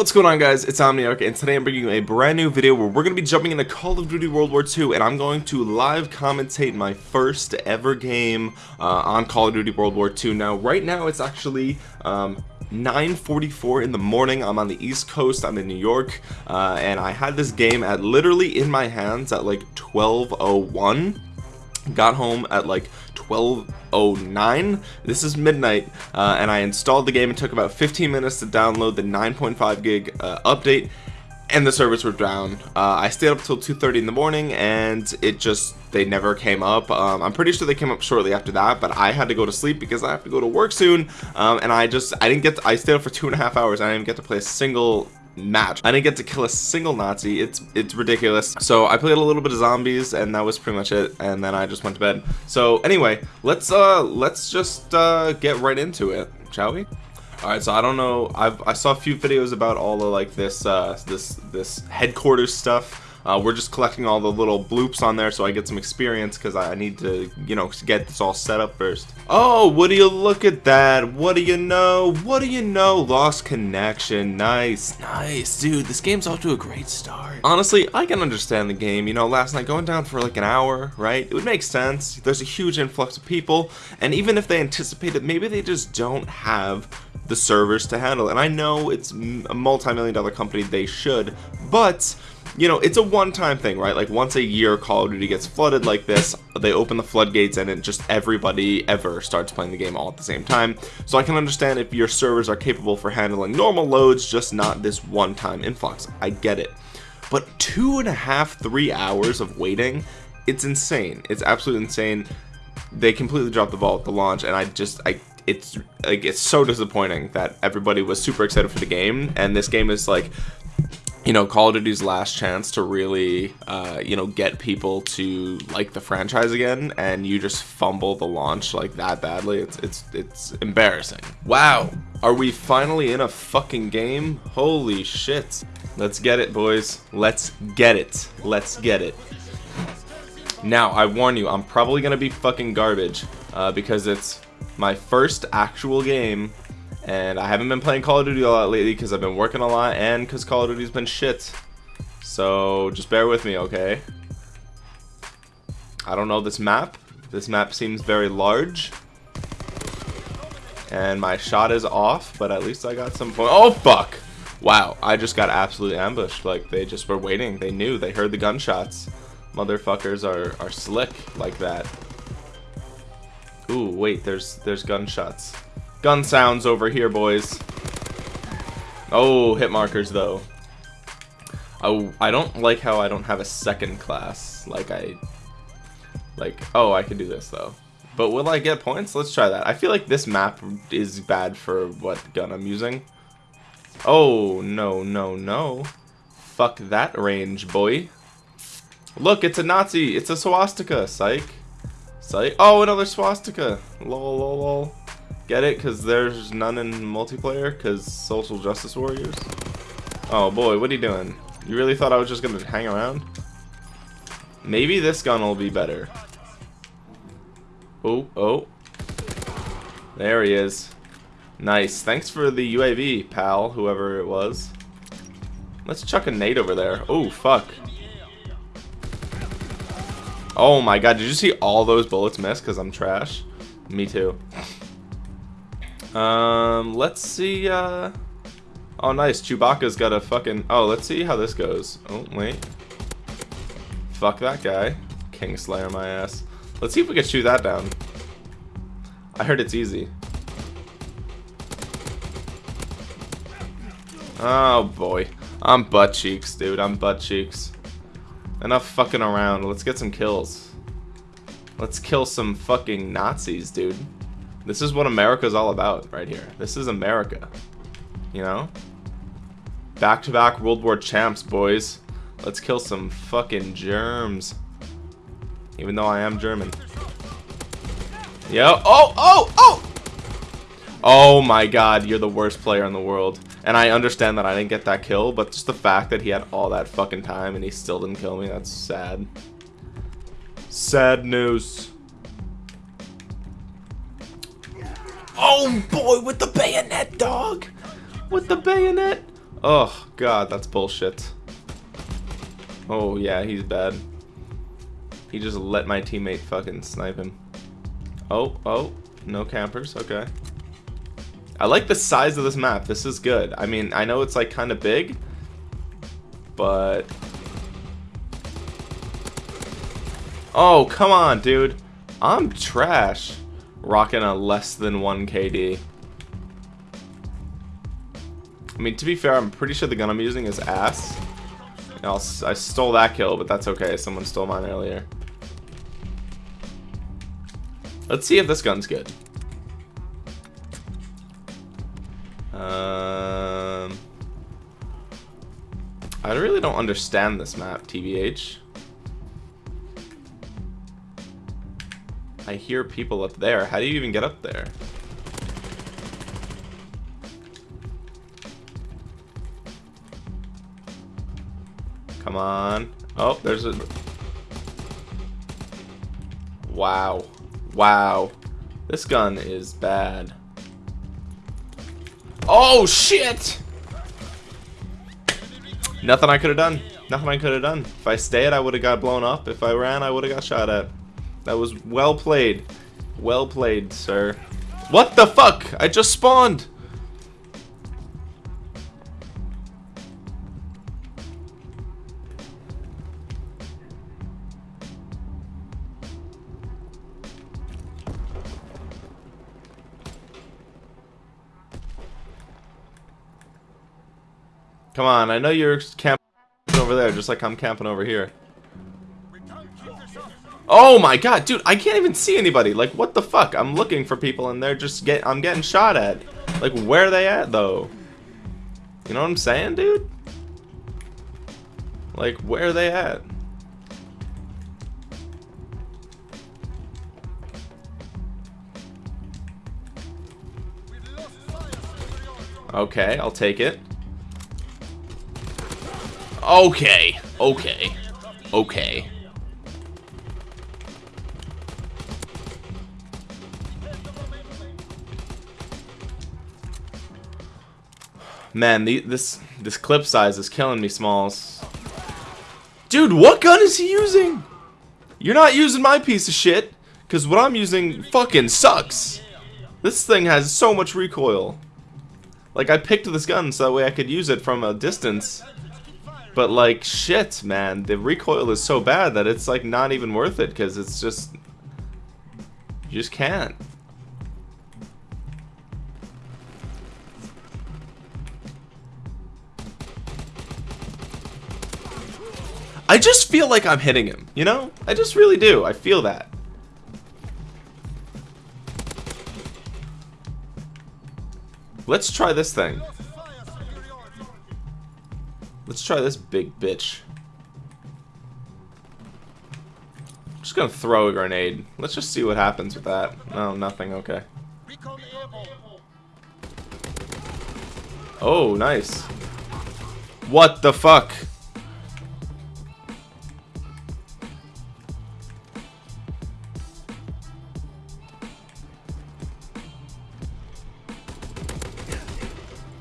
What's going on guys, it's Omniarch and today I'm bringing you a brand new video where we're going to be jumping into Call of Duty World War II and I'm going to live commentate my first ever game uh, on Call of Duty World War II. Now right now it's actually um, 9:44 in the morning. I'm on the east coast I'm in New York uh, and I had this game at literally in my hands at like 1201 got home at like 1209 this is midnight uh, and I installed the game. It took about 15 minutes to download the 9.5 gig uh, update and the servers were down. Uh, I stayed up till 2:30 in the morning and it just they never came up. Um, I'm pretty sure they came up shortly after that but I had to go to sleep because I have to go to work soon. Um, and I just I didn't get to, I stayed up for two and a half hours I didn't get to play a single match. I didn't get to kill a single Nazi. It's it's ridiculous. So I played a little bit of zombies and that was pretty much it and then I just went to bed. So anyway let's uh let's just uh get right into it shall we? Alright, so I don't know. I've I saw a few videos about all of like this uh, this this headquarters stuff. Uh, we're just collecting all the little bloops on there so I get some experience because I need to, you know, get this all set up first. Oh, what do you look at that? What do you know? What do you know? Lost connection. Nice, nice. Dude, this game's off to a great start. Honestly, I can understand the game. You know, last night going down for like an hour, right? It would make sense. There's a huge influx of people. And even if they anticipate it, maybe they just don't have the servers to handle it. And I know it's a multi-million dollar company. They should. But you know, it's a one-time thing, right? Like once a year Call of Duty gets flooded like this, they open the floodgates and it just everybody ever starts playing the game all at the same time. So I can understand if your servers are capable for handling normal loads, just not this one-time influx. I get it. But two and a half, three hours of waiting, it's insane. It's absolutely insane. They completely dropped the ball at the launch and I just, I it's like it's so disappointing that everybody was super excited for the game and this game is like you know call of duty's last chance to really uh, you know get people to like the franchise again and you just fumble the launch like that badly it's it's it's embarrassing. Wow. Are we finally in a fucking game? Holy shit. Let's get it boys. Let's get it. Let's get it. Now i warn you i'm probably gonna be fucking garbage uh, because it's my first actual game and I haven't been playing Call of Duty a lot lately because I've been working a lot and because Call of Duty's been shit. So just bear with me, okay? I don't know this map. This map seems very large. And my shot is off, but at least I got some point. Oh, fuck! Wow, I just got absolutely ambushed. Like, they just were waiting. They knew. They heard the gunshots. Motherfuckers are, are slick like that. Ooh, wait, there's there's gunshots. Gun sounds over here, boys. Oh, hit markers, though. Oh, I don't like how I don't have a second class. Like, I... Like, oh, I can do this, though. But will I get points? Let's try that. I feel like this map is bad for what gun I'm using. Oh, no, no, no. Fuck that range, boy. Look, it's a Nazi. It's a swastika. Psych. Psych. Oh, another swastika. Lol, lol, lol. Get it? Because there's none in multiplayer? Because social justice warriors? Oh boy, what are you doing? You really thought I was just going to hang around? Maybe this gun will be better. Oh, oh. There he is. Nice. Thanks for the UAV, pal, whoever it was. Let's chuck a nade over there. Oh, fuck. Oh my god, did you see all those bullets miss because I'm trash? Me too. Um, let's see, uh... Oh, nice. Chewbacca's got a fucking... Oh, let's see how this goes. Oh, wait. Fuck that guy. Kingslayer my ass. Let's see if we can shoot that down. I heard it's easy. Oh, boy. I'm butt cheeks, dude. I'm butt cheeks. Enough fucking around. Let's get some kills. Let's kill some fucking Nazis, dude. This is what America's all about right here. This is America. You know? Back-to-back -back World War champs, boys. Let's kill some fucking germs. Even though I am German. Yo. Oh, oh, oh! Oh my god, you're the worst player in the world. And I understand that I didn't get that kill, but just the fact that he had all that fucking time and he still didn't kill me, that's sad. Sad news. Oh boy, with the bayonet, dog! With the bayonet! Oh, God, that's bullshit. Oh, yeah, he's bad. He just let my teammate fucking snipe him. Oh, oh, no campers, okay. I like the size of this map. This is good. I mean, I know it's like kind of big, but... Oh, come on, dude. I'm trash. Rocking a less than 1 KD. I mean, to be fair, I'm pretty sure the gun I'm using is ass. i I stole that kill, but that's okay. Someone stole mine earlier. Let's see if this gun's good. Um, I really don't understand this map, TBH. I hear people up there. How do you even get up there? Come on. Oh, there's a... Wow. Wow. This gun is bad. Oh, shit! Nothing I could have done. Nothing I could have done. If I stayed, I would have got blown up. If I ran, I would have got shot at. That was well played. Well played, sir. What the fuck? I just spawned! Come on, I know you're camping over there, just like I'm camping over here. Oh my god, dude, I can't even see anybody. Like, what the fuck? I'm looking for people and they're just get I'm getting shot at. Like, where are they at, though? You know what I'm saying, dude? Like, where are they at? Okay, I'll take it. Okay. Okay. Okay. Man, the, this this clip size is killing me, Smalls. Dude, what gun is he using? You're not using my piece of shit, because what I'm using fucking sucks. This thing has so much recoil. Like, I picked this gun so that way I could use it from a distance. But like shit, man, the recoil is so bad that it's like not even worth it because it's just you just can't. I just feel like I'm hitting him, you know? I just really do. I feel that. Let's try this thing. Let's try this big bitch. I'm just gonna throw a grenade. Let's just see what happens with that. No, nothing. Okay. Oh, nice. What the fuck?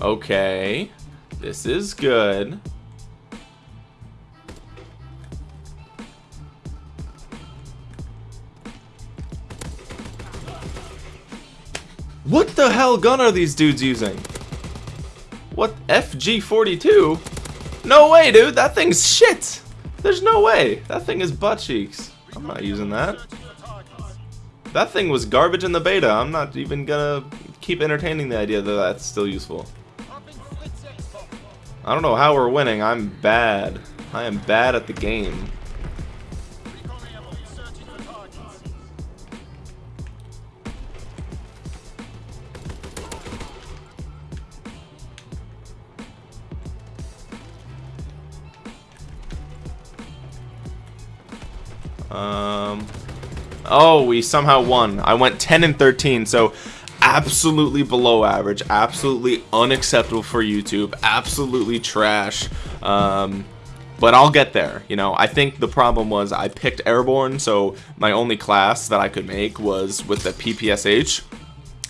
Okay. This is good. What the hell gun are these dudes using? What? FG42? No way, dude. That thing's shit. There's no way. That thing is butt cheeks. I'm not using that. That thing was garbage in the beta. I'm not even gonna keep entertaining the idea that that's still useful. I don't know how we're winning. I'm bad. I am bad at the game. Um, oh, we somehow won. I went 10 and 13, so absolutely below average, absolutely unacceptable for YouTube, absolutely trash. Um, but I'll get there. You know, I think the problem was I picked Airborne, so my only class that I could make was with the PPSH.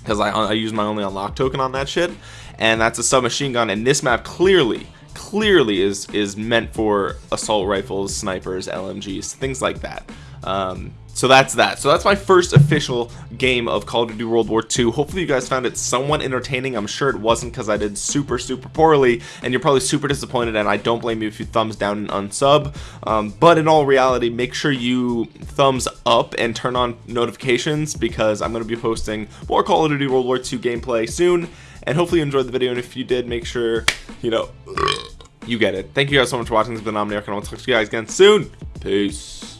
because I, I use my only unlock token on that shit and that's a submachine gun and this map clearly clearly is is meant for assault rifles snipers LMGs things like that um, so that's that. So that's my first official game of Call of Duty World War II hopefully you guys found it somewhat entertaining. I'm sure it wasn't because I did super super poorly and you're probably super disappointed and I don't blame you if you thumbs down and unsub. Um, but in all reality make sure you thumbs up and turn on notifications because I'm going to be posting more Call of Duty World War II gameplay soon and hopefully you enjoyed the video and if you did make sure you know you get it. Thank you guys so much for watching. This has been Omniarch and I'll talk to you guys again soon. Peace